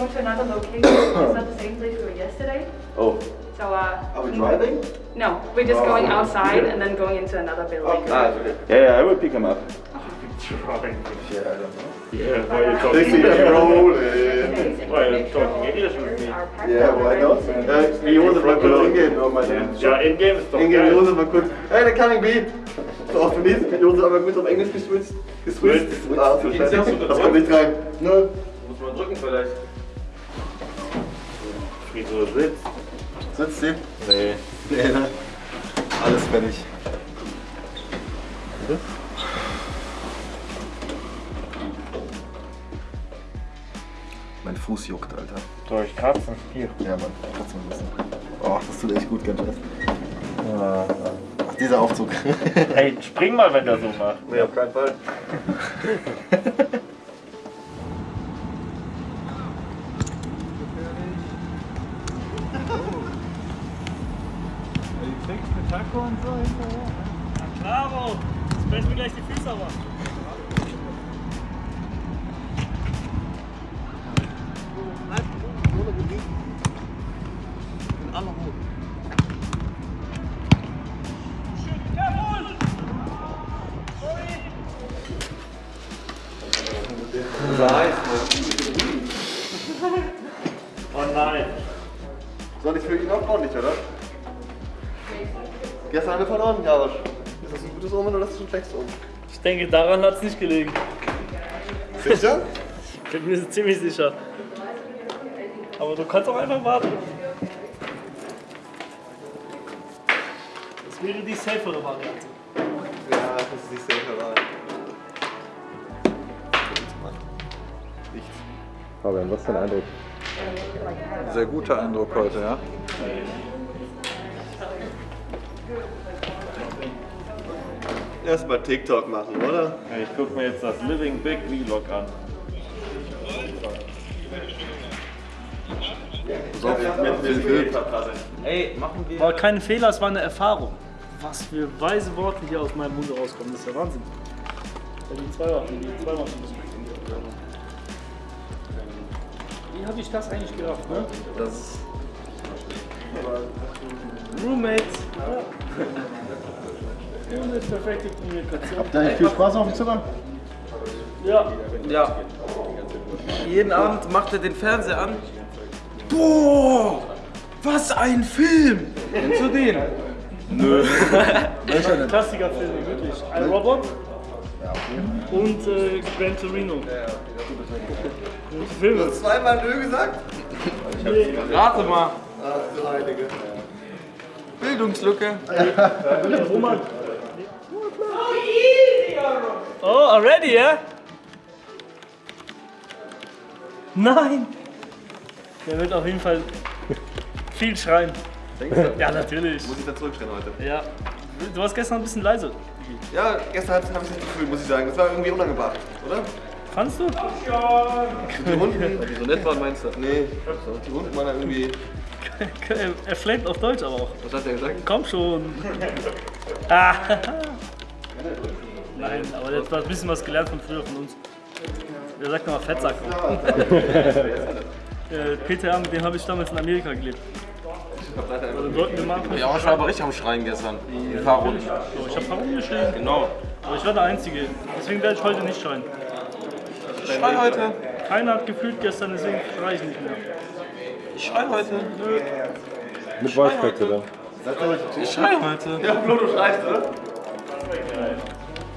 going to another location. it's not the same place we were yesterday. Oh, So, uh, are we driving? no, we're just going Oh. outside and then going into another building. Ah, it's okay. Yeah, yeah, I will pick him up. Trying. Yeah, I don't know. Yeah, why are you They talking? rolling. Why are you talking English with me? Yeah, why not? Äh, wie Josef mal kurz hingehen. Oh, meine Ja, in-game ist doch geil. Josef mal kurz. Hey, der Coming B. So auf Tunesien mit Josef aber kurz auf Englisch geswitcht. Geswitcht. Ah, so scheiße. Das kommt nicht rein. Ne? Muss man drücken vielleicht. Wieso sitzt? Sitzt sie? Nee. Nee, ne? Alles fertig. Mein Fuß juckt, Alter. Durch Kratzen. Hier. Ja, Mann, du mal wissen. Oh, das tut echt gut, ganz schön. Ach, dieser Aufzug. Hey, spring mal, wenn der so macht. nee, auf keinen Fall. Klaro! Jetzt brechen mir gleich die Füße aber. Oh nein. Soll ich für ihn auch ordentlich, oder? Gestern haben wir verloren, Jarosch. Ist das ein gutes Omen oder ist das ein schlechtes Omen? Ich denke, daran hat es nicht gelegen. Sicher? Ich bin mir ziemlich sicher. Aber du kannst auch einfach warten. Das wäre die safere Variante. Ja, das ist nicht sicher, aber. Nichts. Fabian, was ist dein Eindruck? Sehr guter Eindruck heute, ja. Erstmal TikTok machen, oder? Ich guck mir jetzt das Living Big Vlog an. Ey, machen wir. War kein Fehler, es war eine Erfahrung. Was für weise Worte hier aus meinem Mund rauskommen, das ist ja Wahnsinn. Ja, die zwei Wochen, die zwei Wochen. Wie habe ich das eigentlich gedacht, ne? Das ist. Roommates. Ja. Ohne perfekte Kommunikation. Habt ihr eigentlich viel Spaß auf dem Zimmer? Ja, Ja. Jeden Abend macht er den Fernseher an. Boah! Was ein Film! Kennst du den? Klassikerfilme, wirklich. Ein Robot und äh, Gran Torino. Gute Filme. Zweimal Nö gesagt? Rate mal. Ach du Heilige. Bildungslücke. Roman. Oh, already, ja? Nein! Der wird auf jeden Fall viel schreien. Ja, natürlich. Muss ich da zurückstellen heute? Ja. Du warst gestern ein bisschen leise. Ja, gestern habe ich es nicht gefühlt, muss ich sagen. Das war irgendwie unangebracht, oder? Fandst du? Die Hunden. Die so nett waren, meinst du? Nee, die Hunden waren da irgendwie. Er flamet auf Deutsch aber auch. Was hat der gesagt? Komm schon. Ah. Nein, aber der hat ein bisschen was gelernt von früher von uns. Der sagt nochmal Fettsack. Äh, Peter, mit dem habe ich damals in Amerika gelebt. Dann sollten wir mal Ja, ich war aber richtig am Schreien gestern. Die Fahrrunde. So, ich habe herumgeschrien, Genau. aber ich war der Einzige. Deswegen werde ich heute nicht schreien. Ich schrei heute. Keiner hat gefühlt gestern, deswegen schreie ich nicht mehr. Ich schrei heute. Mit Voice Crack, oder? Ich schrei heute. Ja, Flo, du schreist, oder?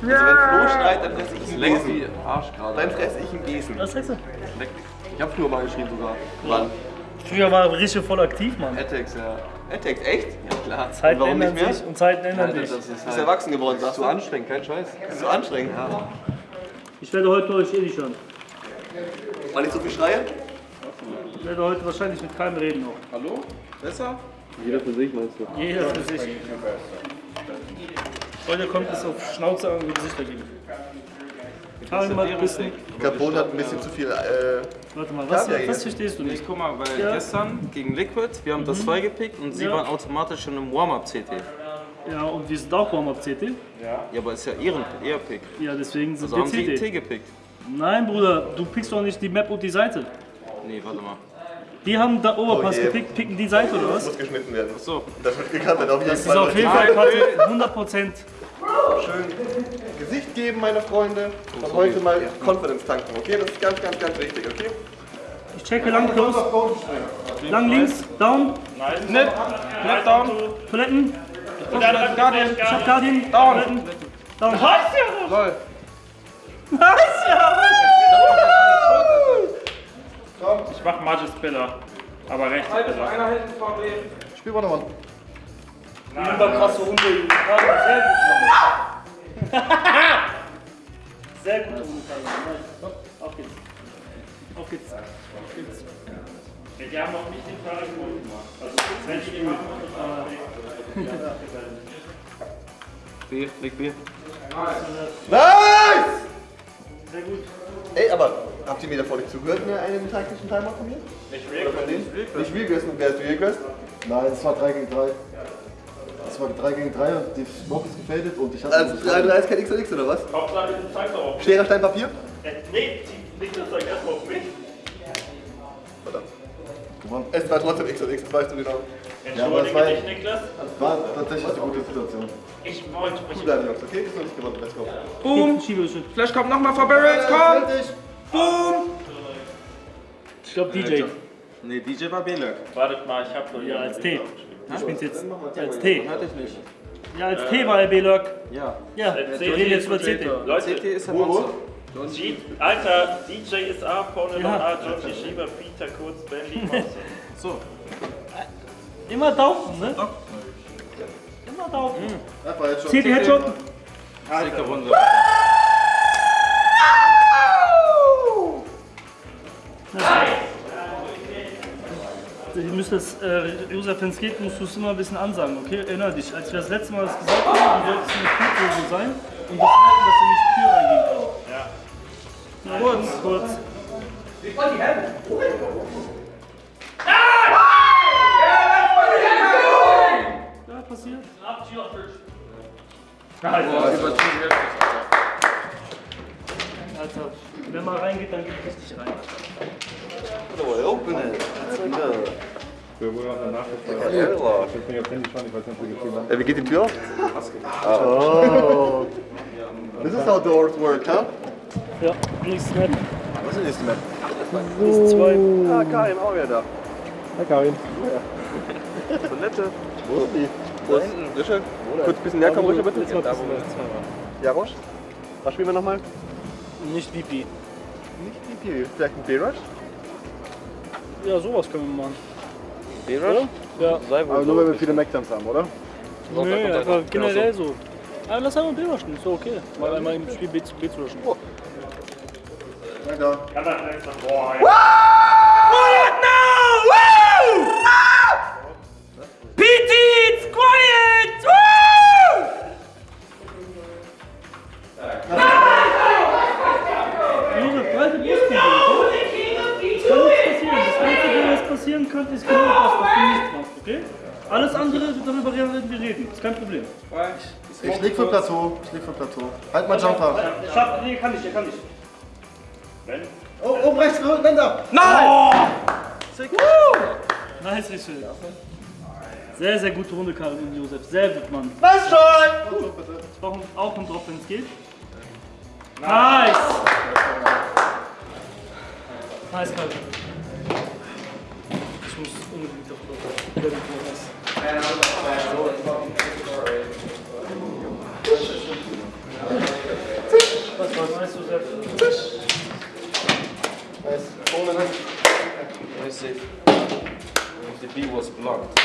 Also wenn Flo schreit, dann fresse ich ihn wie Arsch gerade. Dann fresse ich ihn Gesen. Was sagst du? Ich hab früher mal geschrien sogar. Wann? Früher war er richtig voll aktiv, Mann. Attacks, ja. Attacks, echt? Ja klar. Zeiten warum nicht ändern mehr? sich und Zeiten ändern Alter, sich. das ist Du bist halt erwachsen geworden, sagst zu du? anstrengend, kein Scheiß. Das ist so anstrengend. Ich werde heute euch eh nicht hören. Weil ich so viel schreie? Ich werde heute wahrscheinlich mit keinem reden noch. Hallo? Besser? Jeder für sich, meinst du? Jeder für sich. Heute kommt es auf Schnauze und Gesichter geben. Fahren mal ein bisschen. Carbon hat ein bisschen zu viel. Äh, Warte mal, was, Ja, ja, was ja. verstehst du Ich nicht? guck mal, weil Ja. gestern gegen Liquid, wir haben das 2 gepickt und sie Ja. waren automatisch schon im Warm-Up-CT. Ja, und wir sind auch Warm-Up CT. Ja, aber ist ja ihren ihr Pick. Ja, deswegen sind Also wir haben sie T CT. gepickt. Nein, Bruder, du pickst doch nicht die Map und die Seite. Nee, warte mal. Die haben da Oberpass Okay. gepickt, picken die Seite oder was? Muss geschnitten werden. So. Das wird gekantet auf jeden Das ist auf Fall. jeden Fall Patrick, 100 Prozent. Schön Gesicht geben, meine Freunde. Und heute mal Confidence tanken, okay? Das ist ganz, ganz, ganz wichtig, okay? Ich checke lang, close. Lang links, down, Nip, Nip down. Toiletten. Und dann hat Guardian. Ich hab Guardian, Toiletten. Down. Lol. Nice, ja, Ich mach Margis Spiller. Aber rechts Spiller. Einer hinten VW. Spiel mal nochmal. Über krasse Runde. Sehr gut. Sehr Runde. Auf geht's. Auf geht's. Auf geht's. Die haben noch nicht den Fahrradkurs gemacht. Also, wenn ich immer. B, leg B. Nice! Sehr gut. Ey, aber habt ihr mir davor nicht zugehört, mir einen taktischen Timer von mir? Nicht denen? Nicht Realquest, wer ist Realquest? Nein, es war 3 gegen 3. Es war 3 gegen 3 und die Box ist gefadet und ich hatte. Also 3 3 ist kein XLX oder was? Hauptsache, du zeigst auch. Schere, Stein, Papier? Äh, Nee, die- leg das doch erstmal auf mich. Verdammt. gewonnen. Es war trotzdem XLX, das weißt du genau. Ja, Entschuldige war, dich, Niklas. war tatsächlich eine gute Situation. Ich wollte Gut mich. bleiben, Jungs, okay? Ist noch nicht gewonnen, let's go. Boom. Flash kommt nochmal vor Barrels, komm. Boom. Ich glaube DJ. Nee, DJ war B-Lök. Wartet mal, ich hab nur Ja, als T. Du spielst jetzt als T. Hatte ich nicht. Ja, als T war er B-Lurk. Ja. Ja, wir reden jetzt über CT. Leute, CT ist ein Monster. G Alter, DJ ist A, noch Ja. A, Georgie Schieber, Peter Kurz, Bendy. So. Immer Daumen, ne? Immer schon. CT Headshot. Sicke Runde. Ihr müsst das, äh, Josef, wenn es geht, musst du es immer ein bisschen ansagen, okay? Erinner dich, als wir das letzte Mal das gesagt haben, du solltest eine Kurve sein und das halten, dass er nicht Tür reingehen kann. Ja. Kurz, kurz. Ja, passiert. Alter, wenn mal reingeht, dann geht richtig rein. Wir wollen auch danach Ich weiß nicht, ob Handy schon, ich weiß nicht, ob wir geschrieben haben. Wie geht die Tür auf? Oh. This is how doors work, huh? Ja, nächstes Map. Was ist die nächste Map? Ist zwei. Ah, Karin, auch wieder da. Hi Karin. Toilette. Wo ist die? Wo ist Rische? Kurz ein bisschen näher kommen, Rische, bitte. Da, waren. Jarosch? Was spielen wir nochmal? Nicht VP. Nicht DP, vielleicht ein B-Rush? Ja, sowas können wir machen. B-Rush? Ja. Sei wohl. Aber nur wenn wir viele Mac-Dumps haben, oder? Nö, kommt einfach einer. generell so. Aber lass einmal B rushen, ist doch okay. Mal einmal im Spiel B zu B zu rushen. Na da. Kann das jetzt noch. Boah, ja. PT, passieren könnte, ist genau das, dass du nichts machst, okay? Alles andere, darüber werden wir reden. Ist kein Problem. Ich leg für Plateau. Ich leg für Plateau. Halt mal Jumper. Schaff, nee, kann ich, der kann ich. Oh, oben rechts, Länder! Nice, Richel. Sehr, sehr gute Runde, Karin und Josef. Sehr gut, Mann. Was schon? Ich brauche auch einen Drop, wenn es geht. Nice! Nice, Karin. Ich muss unbedingt auf Drop. Der wird nice. Was war nice, Josef? Very safe. The B was blocked.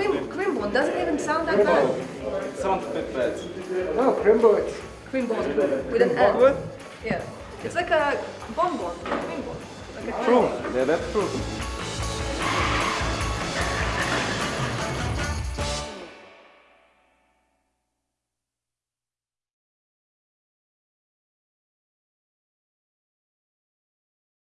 Quim, Quimbone doesn't even sound that bad. Sounds a bit bad. Quimbone with an N. Yeah. It's like a bonbon. Quimbone. Like a Yeah, that's true.